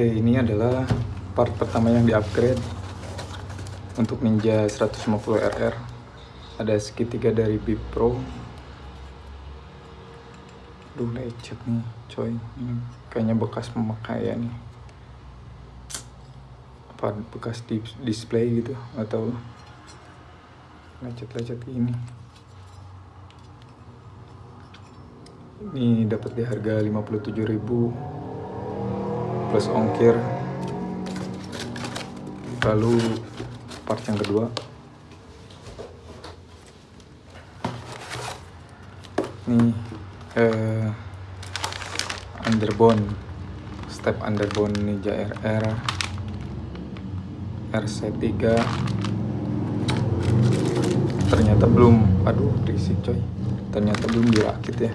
Oke, ini adalah part pertama yang di-upgrade untuk Ninja 150 RR. Ada segitiga dari Bip Pro. Duh, lecet nih, coy. Ini kayaknya bekas pemakaian nih. Apa bekas di display gitu, atau lecet-lecet ini. Ini dapat di harga 57.000 plus ongkir. Lalu part yang kedua. Ini eh, underbone. Step underbone Ninja RR RC3 ternyata belum. Aduh risik coy. Ternyata belum dirakit ya.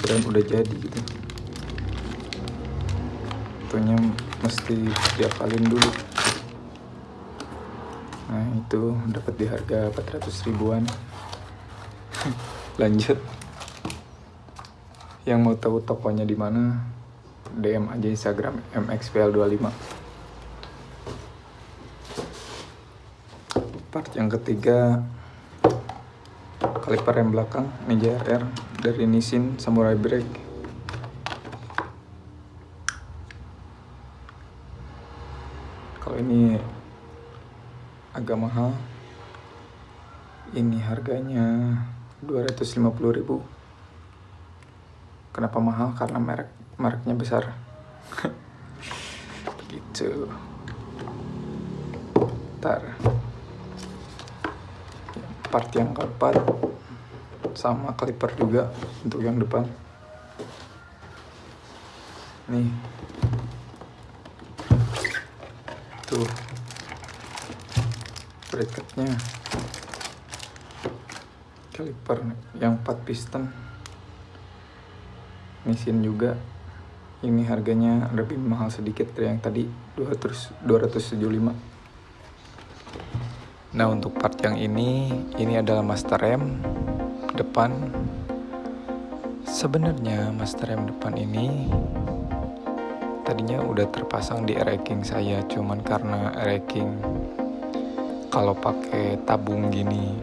Keren udah jadi gitu satunya mesti diakalin dulu. Nah itu dapat di harga 400 ribuan. Lanjut. Yang mau tahu tokonya di mana DM aja Instagram mxpl25 part yang ketiga kaliper rem belakang Ninja RR dari Nissin Samurai Brake ini agak mahal ini harganya 250.000 kenapa mahal? Karena merek mereknya besar. Gitu. Ntar part yang keempat sama kaliper juga untuk yang depan. Nih tuh bracketnya kaliper yang 4 piston. Mesin juga. Ini harganya lebih mahal sedikit dari yang tadi 200 275 nah untuk part yang ini ini adalah master rem depan. Sebenarnya master rem depan ini tadinya udah terpasang di racking saya cuman karena racking kalau pakai tabung gini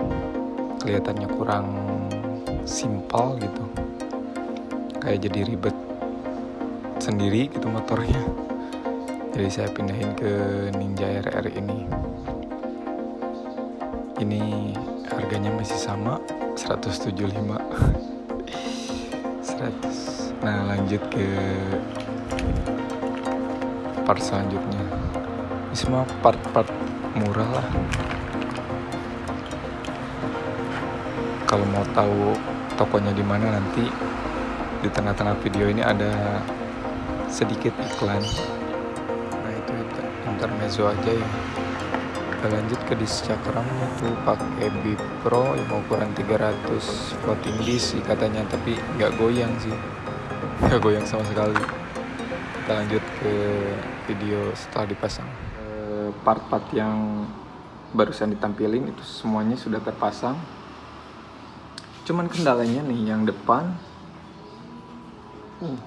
kelihatannya kurang simpel gitu. Kayak jadi ribet sendiri gitu motornya. Jadi saya pindahin ke Ninja RR ini. Ini harganya masih sama 175 100 nah lanjut ke part selanjutnya. Ini semua part-part murah lah. Kalau mau tahu tokonya di mana nanti di tengah-tengah video ini ada sedikit iklan. Nah itu intermezzo aja ya. Kita lanjut ke disc cakramnya tuh pakai Bip Pro yang ukuran 300 floating disc katanya tapi nggak goyang sih. Nggak goyang sama sekali. Kita lanjut ke video setelah dipasang? Part-part yang barusan ditampilin itu semuanya sudah terpasang. Cuman kendalanya nih yang depan uh,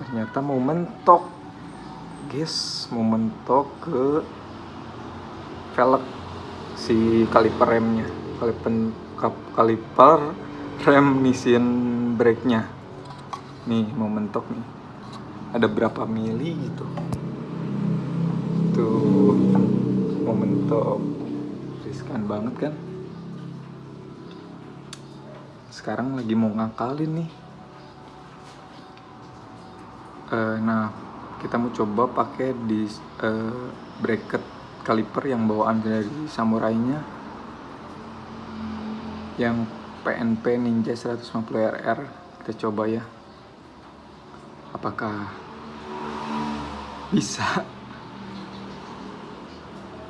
ternyata mau mentok guys mau mentok ke velg si kaliper remnya. Kaliper kaliper rem Nissin brake nya nih mau mentok nih ada berapa mili gitu. Tuh momentum riskan banget kan. Sekarang lagi mau ngakalin nih. Uh, nah kita mau coba pakai di uh, bracket kaliper yang bawaan dari samurai-nya. Yang PNP Ninja 150 RR kita coba ya apakah bisa?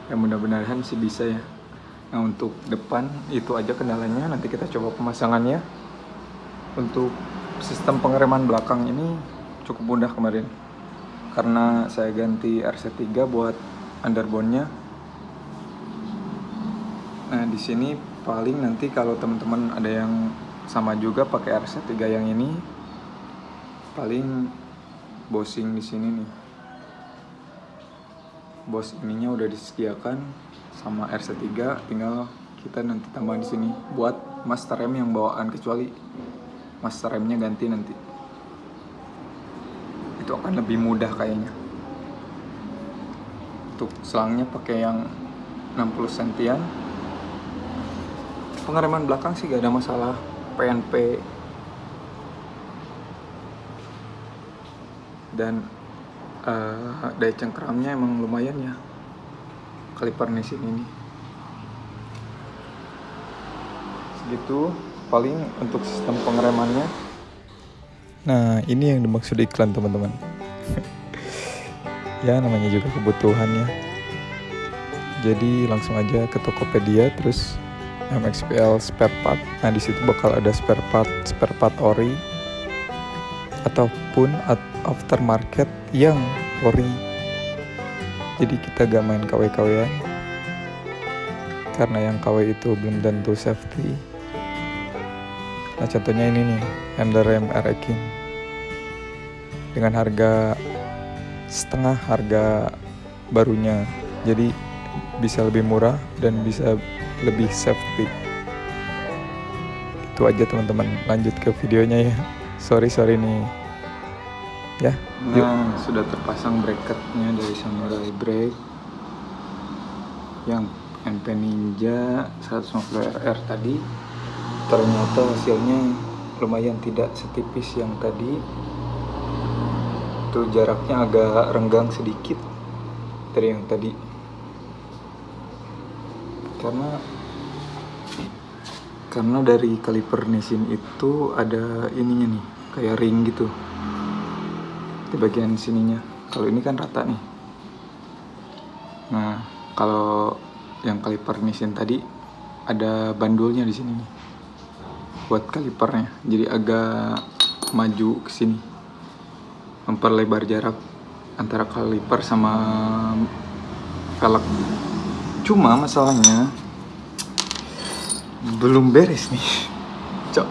Ya mudah-mudahan sih bisa ya. Nah untuk depan itu aja kendalanya. Nanti kita coba pemasangannya. Untuk sistem pengereman belakang ini cukup mudah kemarin. Karena saya ganti RC3 buat underbone-nya nah di sini paling nanti kalau teman-teman ada yang sama juga pakai RC3 yang ini paling bosing di sini nih. Bos ininya udah disediakan sama RC3 tinggal kita nanti tambah di sini buat master rem yang bawaan kecuali master remnya ganti nanti. Itu akan lebih mudah kayaknya. Untuk selangnya pakai yang 60 sentian. Pengereman belakang sih gak ada masalah. PNP dan uh, daya cengkeramnya emang lumayan ya kaliper nisin ini. Segitu paling untuk sistem pengeremannya. Nah ini yang dimaksud iklan teman-teman. Ya namanya juga kebutuhan ya. Jadi langsung aja ke Tokopedia terus MXPL spare part. Nah di situ bakal ada spare part spare part ori ataupun aftermarket yang ori. Jadi kita gak main KW-KW karena yang KW itu belum tentu safety. Nah contohnya ini nih handle rem King. Dengan harga setengah harga barunya. Jadi bisa lebih murah dan bisa lebih safety. Itu aja teman-teman. Lanjut ke videonya ya. Sorry sorry nih ya. Yuk. nah sudah terpasang bracketnya dari Samurai Brake yang NP Ninja 150 RR tadi. Ternyata hasilnya lumayan tidak setipis yang tadi. Itu jaraknya agak renggang sedikit dari yang tadi. Karena karena dari kaliper Nissin itu ada ininya nih kayak ring gitu di bagian sininya. Kalau ini kan rata nih. Nah kalau yang kaliper mesin tadi ada bandulnya di sini nih. Buat kalipernya jadi agak maju ke sini. Memperlebar jarak antara kaliper sama velg. Cuma masalahnya belum beres nih. Cok.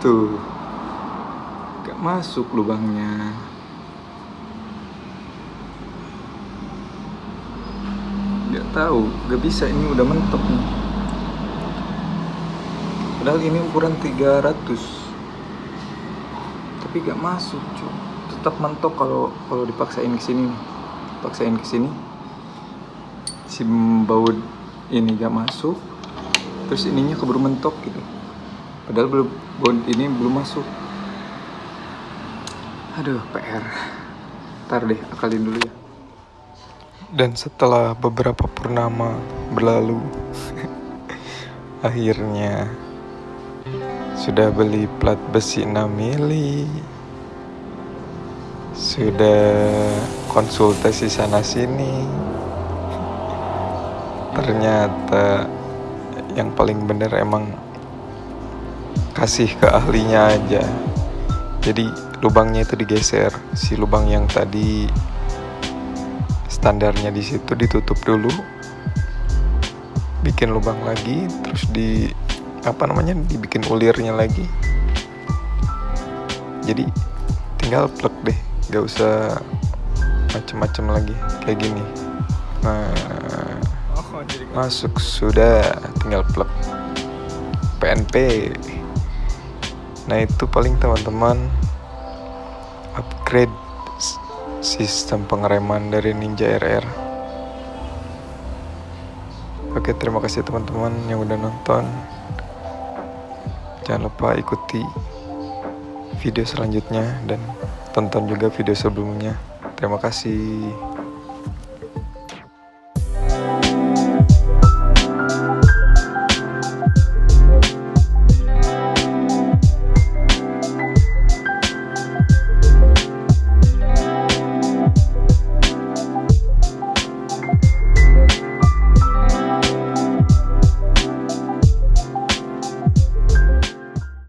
Tuh masuk lubangnya. Nggak tahu nggak bisa ini udah mentok nih. Padahal ini ukuran 300 tapi gak masuk cuy tetap mentok kalau kalau dipaksain ke sini paksain ke sini. Si baut ini gak masuk. Terus ininya keburu mentok gitu. Padahal belum baut ini belum masuk Aduh, PR. Ntar deh, akalin dulu ya. Dan setelah beberapa purnama berlalu, akhirnya sudah beli plat besi 6 mili. Sudah konsultasi sana sini. Ternyata yang paling bener emang kasih ke ahlinya aja. Jadi lubangnya itu digeser. Si lubang yang tadi standarnya di situ ditutup dulu bikin lubang lagi terus di apa namanya dibikin ulirnya lagi. Jadi tinggal plug deh gak usah macem-macem lagi kayak gini. Nah masuk sudah tinggal plug PNP nah itu paling teman-teman upgrade sistem pengereman dari Ninja RR Oke terima kasih teman-teman yang udah nonton. Jangan lupa ikuti video selanjutnya dan tonton juga video sebelumnya. Terima kasih